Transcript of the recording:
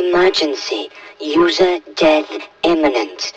Emergency. User death imminent.